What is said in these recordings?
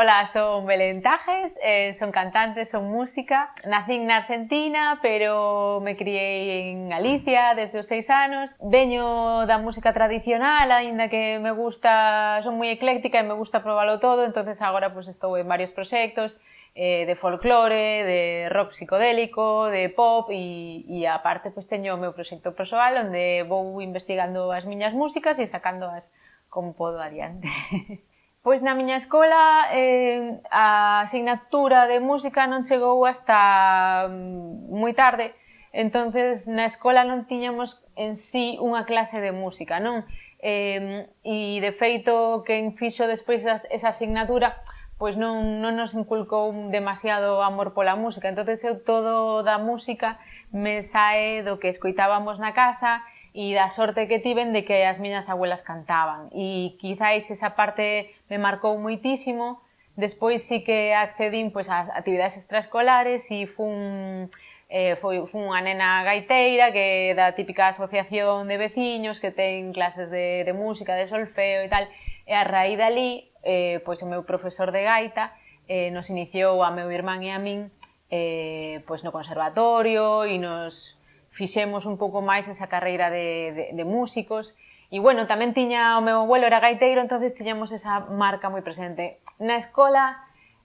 Ola, son Belén Tajes, eh, son cantante, son música. Nacín na Argentina, pero me criei en Galicia desde os seis anos. Veño da música tradicional, aínda que me gusta, son moi ecléctica e me gusta probalo todo, entonces agora pues, estou en varios proxectos, eh, de folclore, de rock psicodélico, de pop e, e aparte pues, teño o meu proxecto persoal onde vou investigando as miñas músicas e sacándoas como podo adiante. Pois na miña escola eh, a asignatura de música non chegou hasta mm, moi tarde, entonces na escola non tiñamos en sí unha clase de música, non? Eh, e de feito quen fixo despois esa, esa asignatura pois non, non nos inculcou demasiado amor pola música, entonces eu todo da música me sae do que escoitábamos na casa e da sorte que tiven de que as miñas abuelas cantaban. E quizáis esa parte me marcou moitísimo despois sí que accedín pois, ás actividades extraescolares e fun eh, foi, fun unha nena gaiteira que da típica asociación de veciños que ten clases de, de música, de solfeo e tal. E a raíz dali eh, pois o meu profesor de gaita eh, nos iniciou a meu irmán e a min eh, pois no conservatorio e nos fixemos un pouco máis esa carreira de, de, de músicos E bueno, tamén tiña o meu abuelo era gaiteiro, entonces tiñamos esa marca moi presente. Na escola,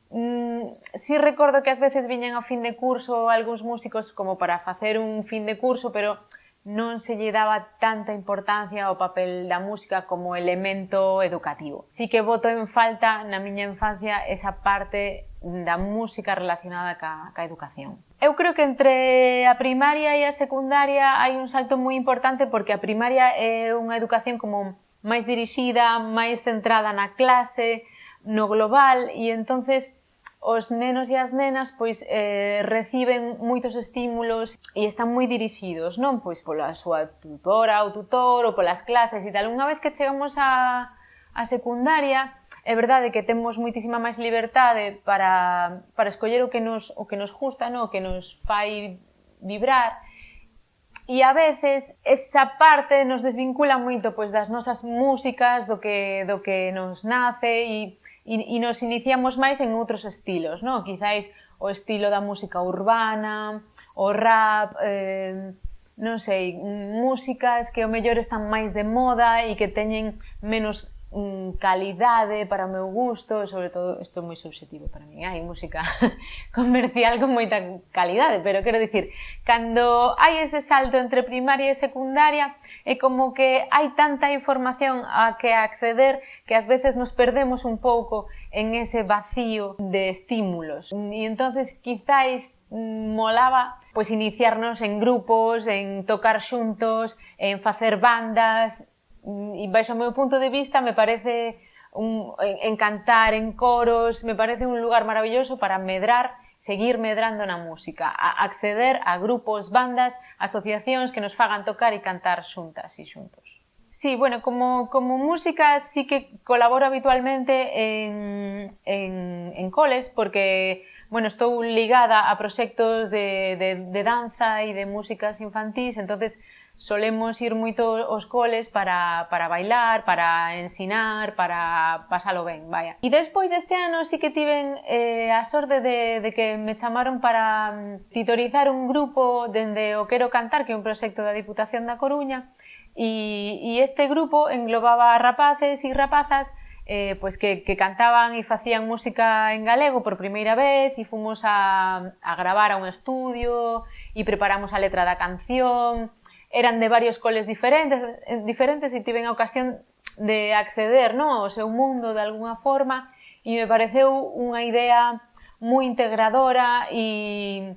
mmm, si sí recordo que ás veces viñan ao fin de curso algúns músicos como para facer un fin de curso, pero non se lle daba tanta importancia ao papel da música como elemento educativo. Si sí que voto en falta na miña infancia esa parte da música relacionada ca, ca educación. Eu creo que entre a primaria e a secundaria hai un salto moi importante porque a primaria é unha educación como máis dirixida, máis centrada na clase, no global, e entonces os nenos e as nenas pois eh, reciben moitos estímulos e están moi dirixidos, non? Pois pola súa tutora ou tutor ou polas clases e tal. Unha vez que chegamos a, a secundaria, é verdade que temos moitísima máis liberdade para, para escoller o que nos, o que nos gusta, no? o que nos fai vibrar, E a veces esa parte nos desvincula moito pois das nosas músicas, do que do que nos nace e, e, e nos iniciamos máis en outros estilos, non? Quizáis o estilo da música urbana, o rap, eh, non sei, músicas que o mellor están máis de moda e que teñen menos mm, calidade para o meu gusto, sobre todo, isto é moi subjetivo para mí, hai música comercial con moita calidade, pero quero dicir, cando hai ese salto entre primaria e secundaria, é como que hai tanta información a que acceder que ás veces nos perdemos un pouco en ese vacío de estímulos. E entonces quizáis mm, molaba pois iniciarnos en grupos, en tocar xuntos, en facer bandas, e baixo o meu punto de vista me parece un, en, en cantar en coros, me parece un lugar maravilloso para medrar, seguir medrando na música, a acceder a grupos, bandas, asociacións que nos fagan tocar e cantar xuntas e xuntos. Sí, bueno, como, como música sí que colaboro habitualmente en, en, en coles porque bueno, estou ligada a proxectos de, de, de danza e de músicas infantís, entonces solemos ir moito aos coles para, para bailar, para ensinar, para pasalo ben, vaya. E despois deste ano sí que tiven eh, a sorte de, de que me chamaron para mm, titorizar un grupo dende o Quero Cantar, que é un proxecto da Diputación da Coruña, e, e este grupo englobaba rapaces e rapazas eh, pois que, que cantaban e facían música en galego por primeira vez e fomos a, a gravar a un estudio e preparamos a letra da canción eran de varios coles diferentes, eh, diferentes e tiven a ocasión de acceder no, ao seu mundo de alguna forma e me pareceu unha idea moi integradora e,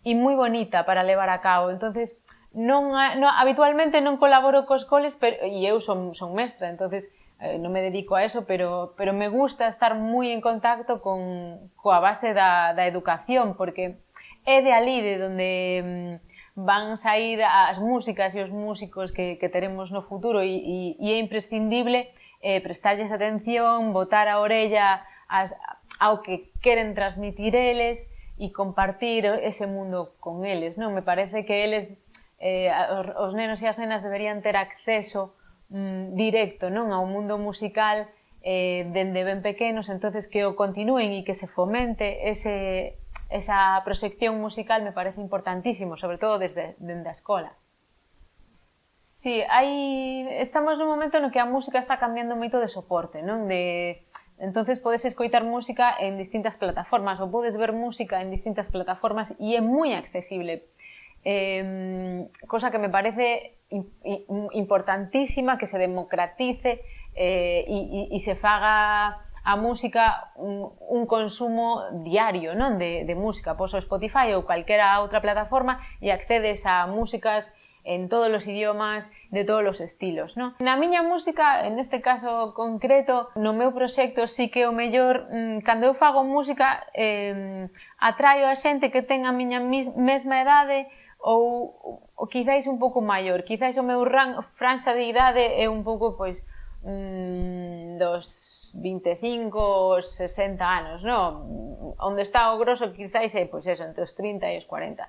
e moi bonita para levar a cabo. Entonces, non, non, habitualmente non colaboro cos coles pero, e eu son, son mestra, entonces eh, non me dedico a eso, pero, pero me gusta estar moi en contacto con coa base da, da educación, porque é de ali de donde mm, van sair as músicas e os músicos que, que teremos no futuro e, e, e é imprescindible eh, prestarlles atención, botar a orella as, ao que queren transmitir eles e compartir ese mundo con eles. Non? Me parece que eles, eh, os, os nenos e as nenas deberían ter acceso mm, directo non ao mundo musical eh, dende ben pequenos, entonces que o continúen e que se fomente ese, esa proxección musical me parece importantísimo, sobre todo desde, dende a escola. Sí, hai, estamos nun momento no que a música está cambiando moito de soporte, non? De, entonces podes escoitar música en distintas plataformas ou podes ver música en distintas plataformas e é moi accesible. Eh, cosa que me parece importantísima que se democratice eh, se faga a música un, un consumo diario non de, de música, pois o Spotify ou calquera outra plataforma e accedes a músicas en todos os idiomas, de todos os estilos, non? Na miña música, en este caso concreto, no meu proxecto sí que o mellor, mmm, cando eu fago música, eh, atraio a xente que ten a miña mesma idade ou, ou quizáis un pouco maior, quizáis o meu ran, franxa de idade é un pouco, pois, mmm, dos 25, 60 anos, non? Onde está o grosso quizáis é, pois eso, entre os 30 e os 40.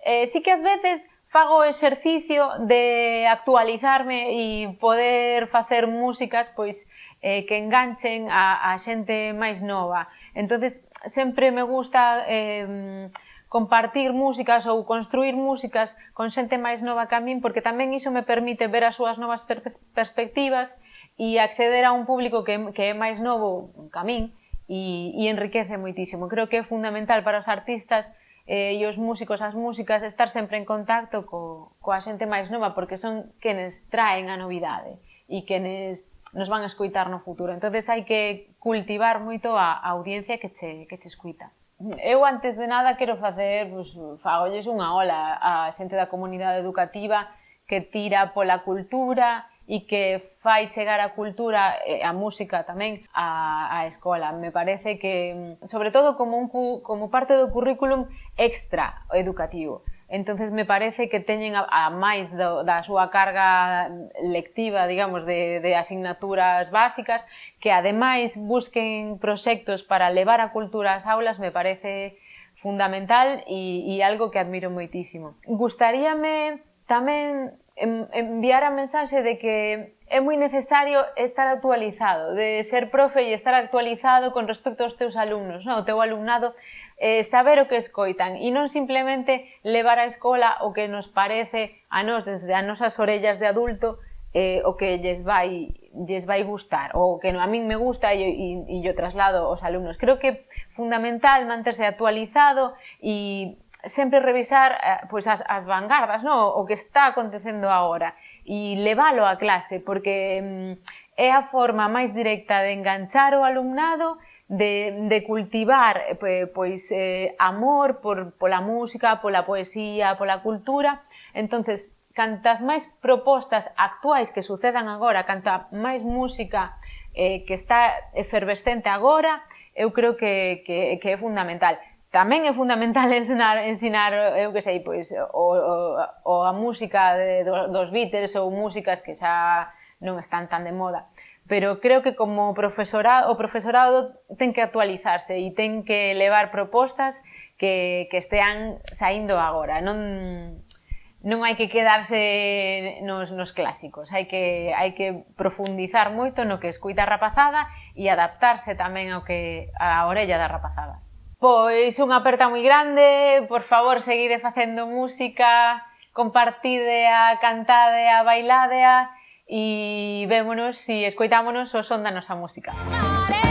Eh, sí que ás veces fago o exercicio de actualizarme e poder facer músicas pois eh, que enganchen a, a xente máis nova. entonces sempre me gusta eh, compartir músicas ou construir músicas con xente máis nova que a min, porque tamén iso me permite ver as súas novas per perspectivas e acceder a un público que, que é máis novo ca min e, e enriquece moitísimo. Creo que é fundamental para os artistas eh, e os músicos, as músicas, estar sempre en contacto co, coa xente máis nova porque son quenes traen a novidade e quenes nos van a escuitar no futuro. entonces hai que cultivar moito a, a audiencia que che, que che escuita. Eu antes de nada quero facer, pues, fagolles unha ola a xente da comunidade educativa que tira pola cultura, e que fai chegar a cultura e a música tamén á, á escola. Me parece que, mm, sobre todo, como, un, como parte do currículum extra educativo. Entonces me parece que teñen a, a máis do, da súa carga lectiva, digamos, de, de asignaturas básicas, que ademais busquen proxectos para levar a cultura ás aulas, me parece fundamental e, e algo que admiro moitísimo. Gustaríame tamén enviar a mensaxe de que é moi necesario estar actualizado, de ser profe e estar actualizado con respecto aos teus alumnos, non? o teu alumnado, eh, saber o que escoitan e non simplemente levar á escola o que nos parece a nós desde as nosas orellas de adulto eh, o que lles vai lles vai gustar ou que a min me gusta e, e, e yo traslado aos alumnos. Creo que fundamental manterse actualizado e sempre revisar pois as, as vanguardas, no? o que está acontecendo agora e leválo á clase, porque mm, é a forma máis directa de enganchar o alumnado de, de cultivar eh, pois eh, amor por, pola música, pola poesía, pola cultura. entonces cantas máis propostas actuais que sucedan agora, canta máis música eh, que está efervescente agora, eu creo que, que, que é fundamental tamén é fundamental ensinar, ensinar eu que sei, pois, o, o, a música de, dos Beatles ou músicas que xa non están tan de moda. Pero creo que como profesorado, o profesorado ten que actualizarse e ten que levar propostas que, que estean saindo agora. Non, non hai que quedarse nos, nos clásicos, hai que, hai que profundizar moito no que escuita a rapazada e adaptarse tamén ao que a orella da rapazada. Pois unha aperta moi grande, por favor, seguide facendo música, compartidea, cantadea, bailadea e vémonos e escoitámonos o son da nosa música. Música